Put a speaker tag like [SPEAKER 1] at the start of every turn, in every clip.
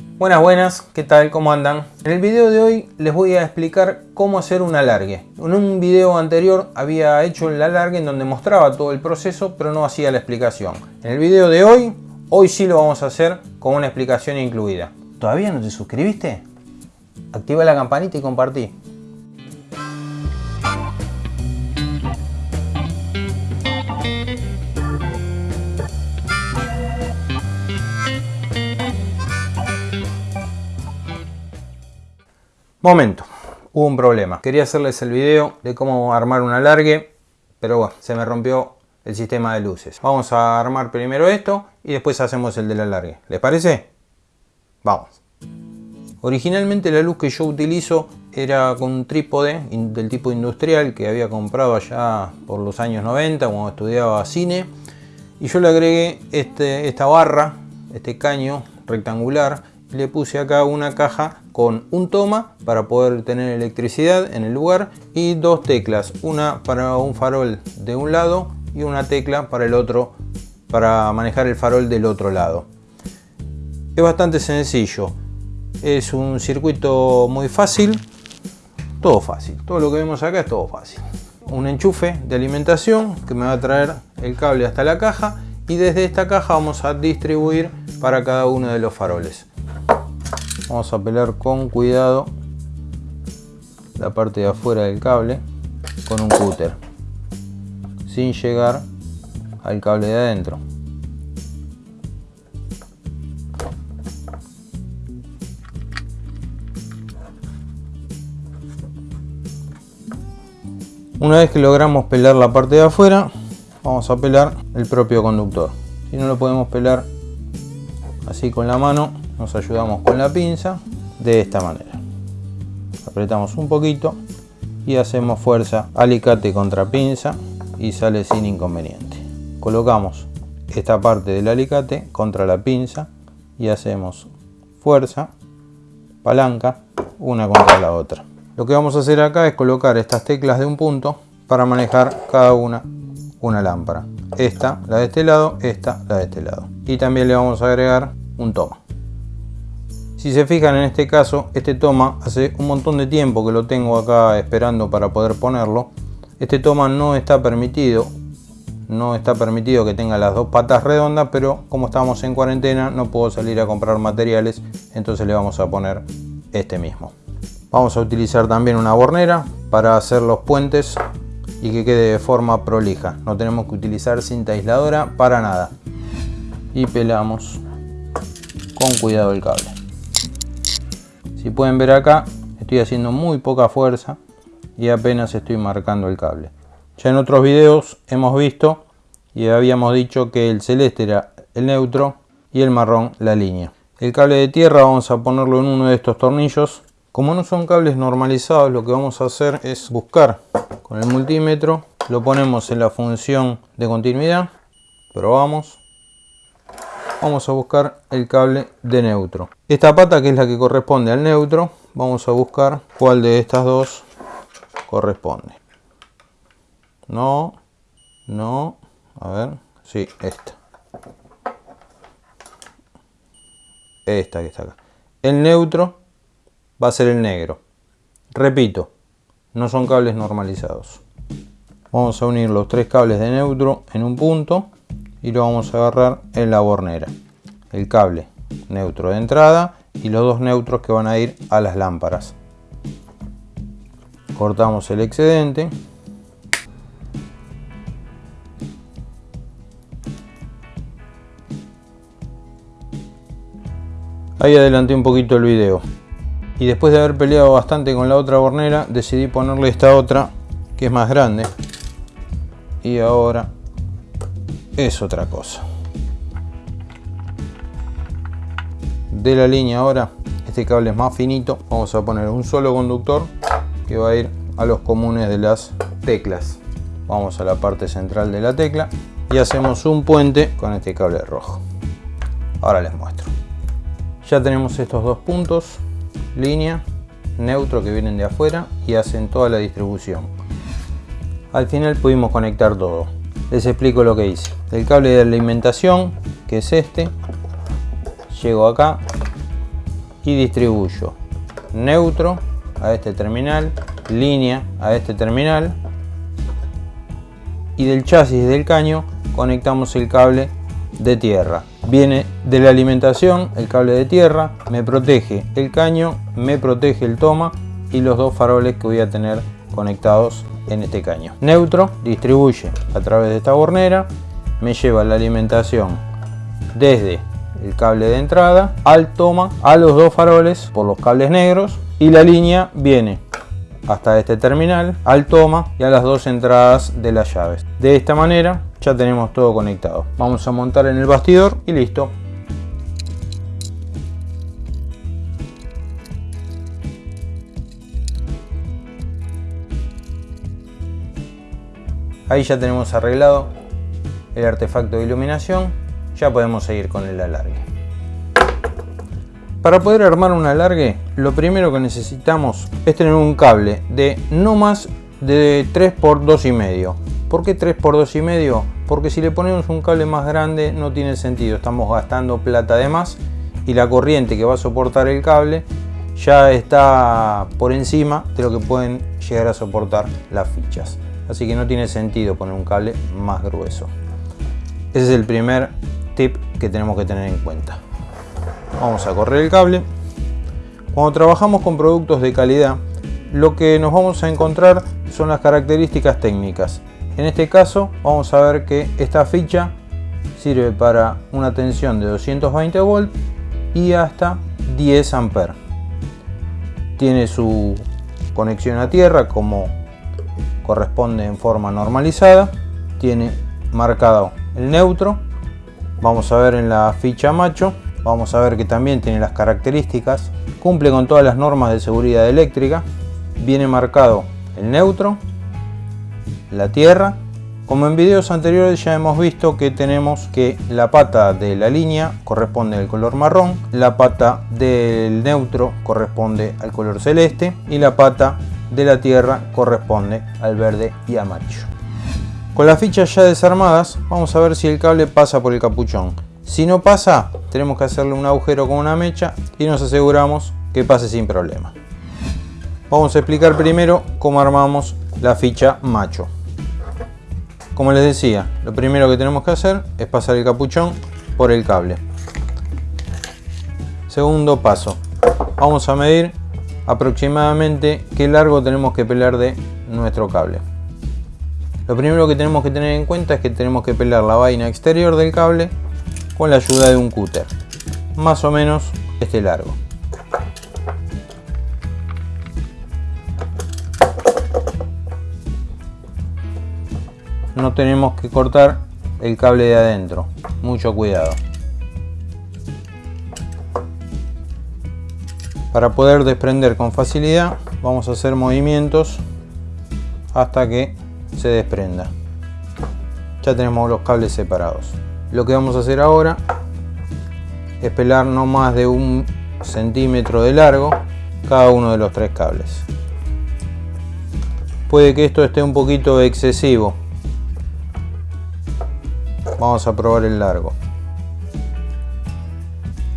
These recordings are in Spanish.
[SPEAKER 1] Buenas, buenas, ¿qué tal? ¿Cómo andan? En el video de hoy les voy a explicar cómo hacer un alargue. En un video anterior había hecho el alargue en donde mostraba todo el proceso, pero no hacía la explicación. En el video de hoy, hoy sí lo vamos a hacer con una explicación incluida. ¿Todavía no te suscribiste? Activa la campanita y compartí. Momento, hubo un problema. Quería hacerles el video de cómo armar un alargue, pero bueno, se me rompió el sistema de luces. Vamos a armar primero esto y después hacemos el del alargue. ¿Les parece? Vamos. Originalmente la luz que yo utilizo era con un trípode del tipo industrial que había comprado allá por los años 90 cuando estudiaba cine. Y yo le agregué este, esta barra, este caño rectangular le puse acá una caja con un toma para poder tener electricidad en el lugar y dos teclas, una para un farol de un lado y una tecla para el otro para manejar el farol del otro lado. Es bastante sencillo, es un circuito muy fácil, todo fácil, todo lo que vemos acá es todo fácil. Un enchufe de alimentación que me va a traer el cable hasta la caja y desde esta caja vamos a distribuir para cada uno de los faroles vamos a pelar con cuidado la parte de afuera del cable con un cúter sin llegar al cable de adentro. Una vez que logramos pelar la parte de afuera vamos a pelar el propio conductor. Si no lo podemos pelar así con la mano nos ayudamos con la pinza de esta manera. Apretamos un poquito y hacemos fuerza alicate contra pinza y sale sin inconveniente. Colocamos esta parte del alicate contra la pinza y hacemos fuerza palanca una contra la otra. Lo que vamos a hacer acá es colocar estas teclas de un punto para manejar cada una una lámpara. Esta la de este lado esta la de este lado. Y también le vamos a agregar un toma si se fijan en este caso, este toma hace un montón de tiempo que lo tengo acá esperando para poder ponerlo. Este toma no está permitido, no está permitido que tenga las dos patas redondas, pero como estamos en cuarentena no puedo salir a comprar materiales, entonces le vamos a poner este mismo. Vamos a utilizar también una bornera para hacer los puentes y que quede de forma prolija. No tenemos que utilizar cinta aisladora para nada. Y pelamos con cuidado el cable. Si pueden ver acá, estoy haciendo muy poca fuerza y apenas estoy marcando el cable. Ya en otros videos hemos visto y habíamos dicho que el celeste era el neutro y el marrón la línea. El cable de tierra vamos a ponerlo en uno de estos tornillos. Como no son cables normalizados, lo que vamos a hacer es buscar con el multímetro, lo ponemos en la función de continuidad, probamos vamos a buscar el cable de neutro. Esta pata que es la que corresponde al neutro, vamos a buscar cuál de estas dos corresponde. No, no, a ver, sí, esta. Esta que está acá. El neutro va a ser el negro. Repito, no son cables normalizados. Vamos a unir los tres cables de neutro en un punto y lo vamos a agarrar en la bornera. El cable neutro de entrada y los dos neutros que van a ir a las lámparas. Cortamos el excedente. Ahí adelanté un poquito el video. Y después de haber peleado bastante con la otra bornera, decidí ponerle esta otra que es más grande. Y ahora es otra cosa. De la línea ahora, este cable es más finito, vamos a poner un solo conductor que va a ir a los comunes de las teclas. Vamos a la parte central de la tecla y hacemos un puente con este cable rojo. Ahora les muestro. Ya tenemos estos dos puntos, línea, neutro que vienen de afuera y hacen toda la distribución. Al final pudimos conectar todo les explico lo que hice. El cable de alimentación, que es este, llego acá, y distribuyo neutro a este terminal, línea a este terminal y del chasis del caño conectamos el cable de tierra. Viene de la alimentación el cable de tierra, me protege el caño, me protege el toma y los dos faroles que voy a tener conectados en este caño. Neutro distribuye a través de esta bornera, me lleva la alimentación desde el cable de entrada al toma a los dos faroles por los cables negros y la línea viene hasta este terminal, al toma y a las dos entradas de las llaves. De esta manera ya tenemos todo conectado. Vamos a montar en el bastidor y listo. Ahí ya tenemos arreglado el artefacto de iluminación. Ya podemos seguir con el alargue. Para poder armar un alargue, lo primero que necesitamos es tener un cable de no más de 3 por 2,5. ¿Por qué 3 por 2,5? Porque si le ponemos un cable más grande no tiene sentido. Estamos gastando plata de más y la corriente que va a soportar el cable ya está por encima de lo que pueden llegar a soportar las fichas así que no tiene sentido poner un cable más grueso. Ese es el primer tip que tenemos que tener en cuenta. Vamos a correr el cable. Cuando trabajamos con productos de calidad, lo que nos vamos a encontrar son las características técnicas. En este caso vamos a ver que esta ficha sirve para una tensión de 220 volt y hasta 10 amperes. Tiene su conexión a tierra como corresponde en forma normalizada tiene marcado el neutro. Vamos a ver en la ficha macho vamos a ver que también tiene las características cumple con todas las normas de seguridad eléctrica viene marcado el neutro la tierra. Como en videos anteriores ya hemos visto que tenemos que la pata de la línea corresponde al color marrón, la pata del neutro corresponde al color celeste y la pata de la tierra corresponde al verde y amarillo. Con las fichas ya desarmadas vamos a ver si el cable pasa por el capuchón. Si no pasa tenemos que hacerle un agujero con una mecha y nos aseguramos que pase sin problema. Vamos a explicar primero cómo armamos la ficha macho. Como les decía, lo primero que tenemos que hacer es pasar el capuchón por el cable. Segundo paso, vamos a medir aproximadamente qué largo tenemos que pelar de nuestro cable. Lo primero que tenemos que tener en cuenta es que tenemos que pelar la vaina exterior del cable con la ayuda de un cúter. Más o menos este largo. No tenemos que cortar el cable de adentro. Mucho cuidado. Para poder desprender con facilidad vamos a hacer movimientos hasta que se desprenda. Ya tenemos los cables separados. Lo que vamos a hacer ahora es pelar no más de un centímetro de largo cada uno de los tres cables. Puede que esto esté un poquito excesivo. Vamos a probar el largo.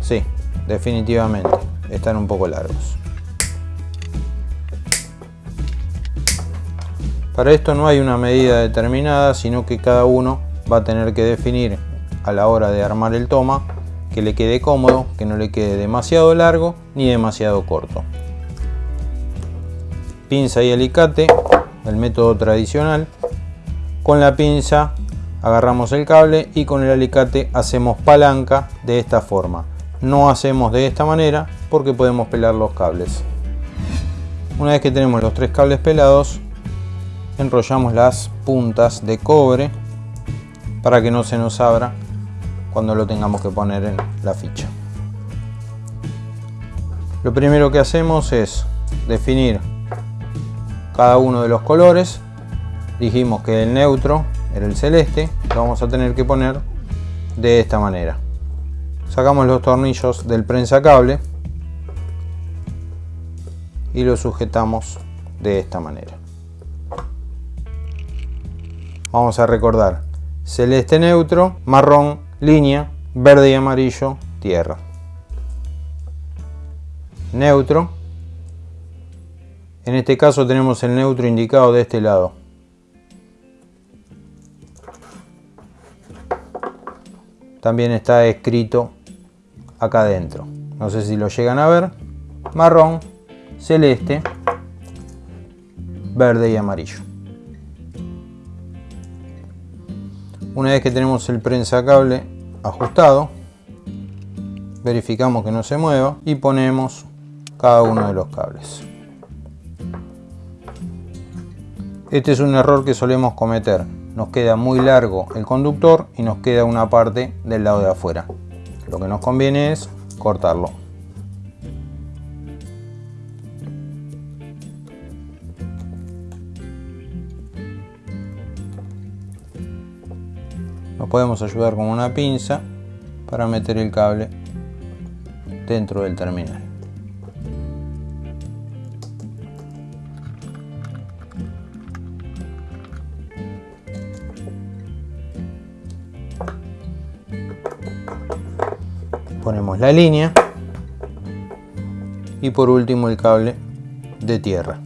[SPEAKER 1] Sí, definitivamente están un poco largos. Para esto no hay una medida determinada, sino que cada uno va a tener que definir a la hora de armar el toma que le quede cómodo, que no le quede demasiado largo ni demasiado corto. Pinza y alicate, el método tradicional. Con la pinza agarramos el cable y con el alicate hacemos palanca de esta forma. No hacemos de esta manera porque podemos pelar los cables. Una vez que tenemos los tres cables pelados, enrollamos las puntas de cobre para que no se nos abra cuando lo tengamos que poner en la ficha. Lo primero que hacemos es definir cada uno de los colores. Dijimos que el neutro era el celeste, lo vamos a tener que poner de esta manera. Sacamos los tornillos del prensa cable y lo sujetamos de esta manera. Vamos a recordar celeste neutro, marrón, línea, verde y amarillo, tierra. neutro. En este caso tenemos el neutro indicado de este lado. También está escrito acá adentro. No sé si lo llegan a ver. Marrón, celeste, verde y amarillo. Una vez que tenemos el cable ajustado, verificamos que no se mueva y ponemos cada uno de los cables. Este es un error que solemos cometer. Nos queda muy largo el conductor y nos queda una parte del lado de afuera. Lo que nos conviene es cortarlo. Nos podemos ayudar con una pinza para meter el cable dentro del terminal. Ponemos la línea y por último el cable de tierra.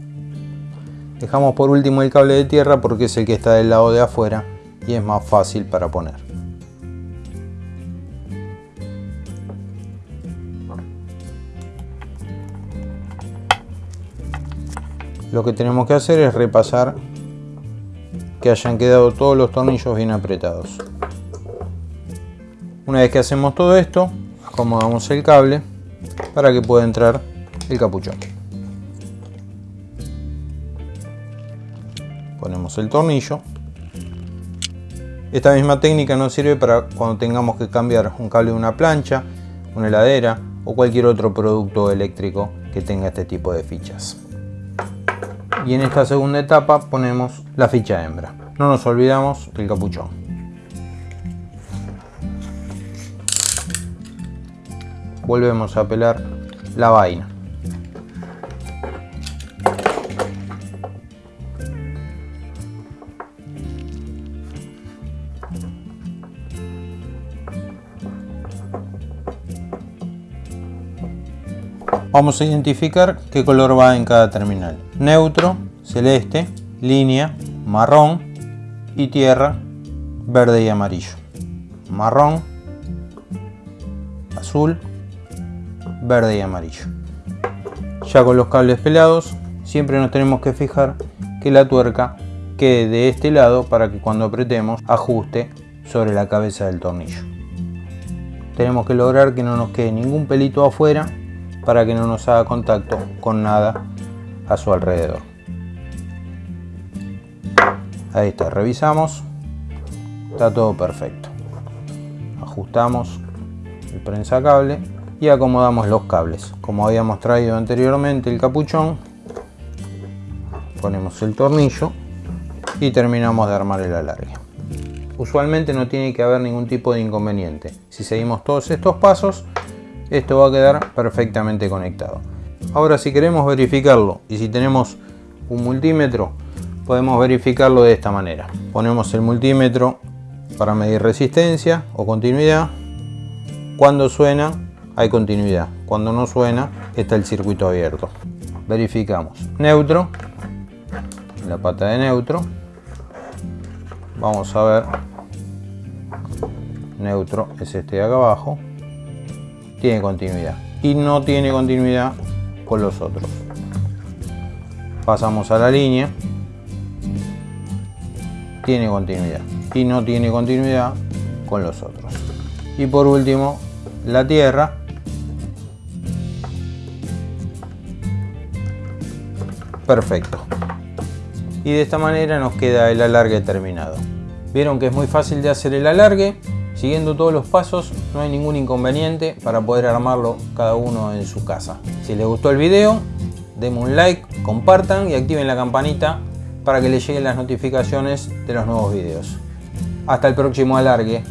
[SPEAKER 1] Dejamos por último el cable de tierra porque es el que está del lado de afuera y es más fácil para poner. Lo que tenemos que hacer es repasar que hayan quedado todos los tornillos bien apretados. Una vez que hacemos todo esto, acomodamos el cable para que pueda entrar el capuchón. Ponemos el tornillo esta misma técnica nos sirve para cuando tengamos que cambiar un cable de una plancha, una heladera o cualquier otro producto eléctrico que tenga este tipo de fichas. Y en esta segunda etapa ponemos la ficha hembra. No nos olvidamos del capuchón. Volvemos a pelar la vaina. Vamos a identificar qué color va en cada terminal. Neutro, celeste, línea, marrón y tierra, verde y amarillo. Marrón, azul, verde y amarillo. Ya con los cables pelados, siempre nos tenemos que fijar que la tuerca quede de este lado para que cuando apretemos ajuste sobre la cabeza del tornillo. Tenemos que lograr que no nos quede ningún pelito afuera para que no nos haga contacto con nada a su alrededor. Ahí está, revisamos, está todo perfecto. Ajustamos el prensa cable y acomodamos los cables. Como habíamos traído anteriormente el capuchón, ponemos el tornillo y terminamos de armar el alargue. Usualmente no tiene que haber ningún tipo de inconveniente. Si seguimos todos estos pasos, esto va a quedar perfectamente conectado. Ahora si queremos verificarlo y si tenemos un multímetro, podemos verificarlo de esta manera. Ponemos el multímetro para medir resistencia o continuidad. Cuando suena hay continuidad, cuando no suena está el circuito abierto. Verificamos neutro, la pata de neutro. Vamos a ver, neutro es este de acá abajo tiene continuidad y no tiene continuidad con los otros. Pasamos a la línea, tiene continuidad y no tiene continuidad con los otros. Y por último, la tierra. Perfecto. Y de esta manera nos queda el alargue terminado. Vieron que es muy fácil de hacer el alargue Siguiendo todos los pasos no hay ningún inconveniente para poder armarlo cada uno en su casa. Si les gustó el video, denme un like, compartan y activen la campanita para que les lleguen las notificaciones de los nuevos videos. Hasta el próximo alargue.